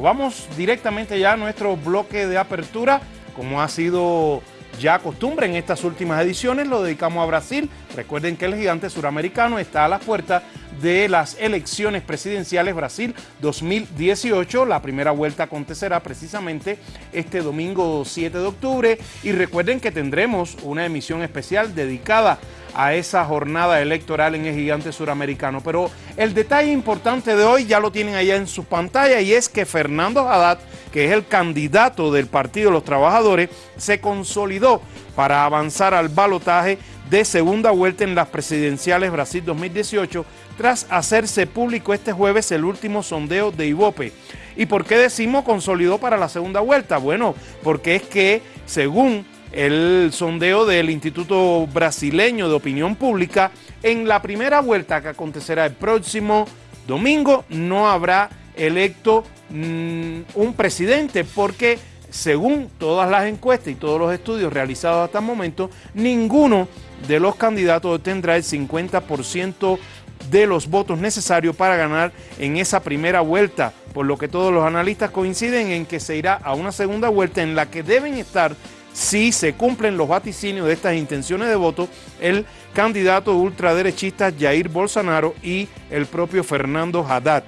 Vamos directamente ya a nuestro bloque de apertura, como ha sido ya costumbre en estas últimas ediciones, lo dedicamos a Brasil. Recuerden que el gigante suramericano está a las puertas de las elecciones presidenciales Brasil 2018. La primera vuelta acontecerá precisamente este domingo 7 de octubre y recuerden que tendremos una emisión especial dedicada a esa jornada electoral en el gigante suramericano. Pero el detalle importante de hoy ya lo tienen allá en su pantalla y es que Fernando Haddad, que es el candidato del Partido de los Trabajadores, se consolidó para avanzar al balotaje de segunda vuelta en las presidenciales Brasil 2018 tras hacerse público este jueves el último sondeo de Ibope. ¿Y por qué decimos consolidó para la segunda vuelta? Bueno, porque es que según el sondeo del Instituto Brasileño de Opinión Pública, en la primera vuelta que acontecerá el próximo domingo no habrá electo mm, un presidente porque según todas las encuestas y todos los estudios realizados hasta el momento, ninguno de los candidatos tendrá el 50% de los votos necesarios para ganar en esa primera vuelta, por lo que todos los analistas coinciden en que se irá a una segunda vuelta en la que deben estar si se cumplen los vaticinios de estas intenciones de voto, el candidato ultraderechista Jair Bolsonaro y el propio Fernando Haddad.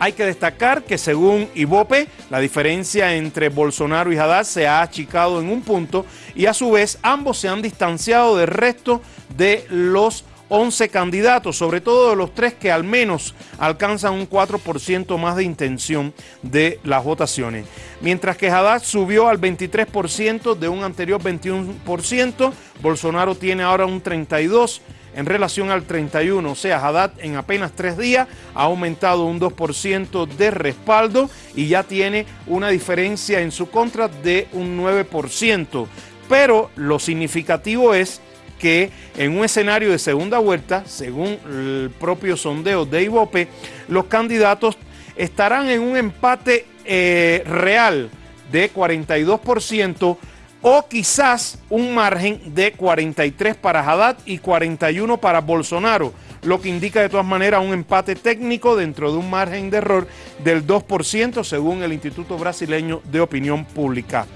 Hay que destacar que según Ibope, la diferencia entre Bolsonaro y Haddad se ha achicado en un punto y a su vez ambos se han distanciado del resto de los 11 candidatos, sobre todo de los tres que al menos alcanzan un 4% más de intención de las votaciones. Mientras que Haddad subió al 23% de un anterior 21%, Bolsonaro tiene ahora un 32% en relación al 31, o sea, Haddad en apenas tres días ha aumentado un 2% de respaldo y ya tiene una diferencia en su contra de un 9%. Pero lo significativo es que en un escenario de segunda vuelta, según el propio sondeo de Ibope, los candidatos estarán en un empate eh, real de 42% o quizás un margen de 43 para Haddad y 41 para Bolsonaro, lo que indica de todas maneras un empate técnico dentro de un margen de error del 2% según el Instituto Brasileño de Opinión Pública.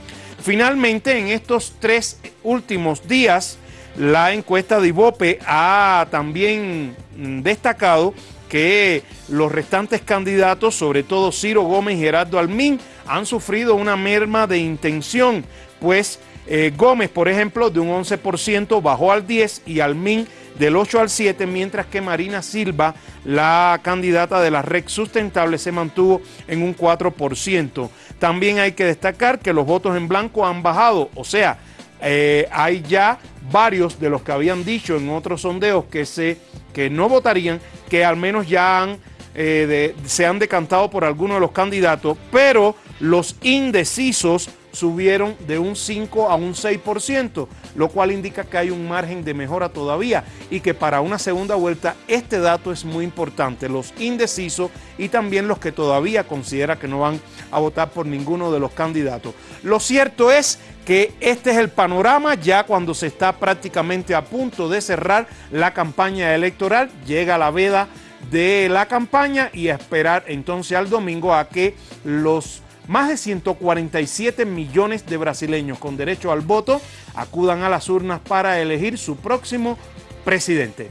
Finalmente, en estos tres últimos días, la encuesta de Ibope ha también destacado que los restantes candidatos, sobre todo Ciro Gómez y Gerardo Almín, han sufrido una merma de intención, pues eh, Gómez, por ejemplo, de un 11% bajó al 10% y Almín del 8 al 7, mientras que Marina Silva, la candidata de la red sustentable, se mantuvo en un 4%. También hay que destacar que los votos en blanco han bajado, o sea, eh, hay ya varios de los que habían dicho en otros sondeos que, se, que no votarían, que al menos ya eh, se han decantado por alguno de los candidatos, pero los indecisos subieron de un 5 a un 6%, lo cual indica que hay un margen de mejora todavía y que para una segunda vuelta este dato es muy importante, los indecisos y también los que todavía considera que no van a votar por ninguno de los candidatos. Lo cierto es que este es el panorama ya cuando se está prácticamente a punto de cerrar la campaña electoral, llega la veda de la campaña y a esperar entonces al domingo a que los más de 147 millones de brasileños con derecho al voto acudan a las urnas para elegir su próximo presidente.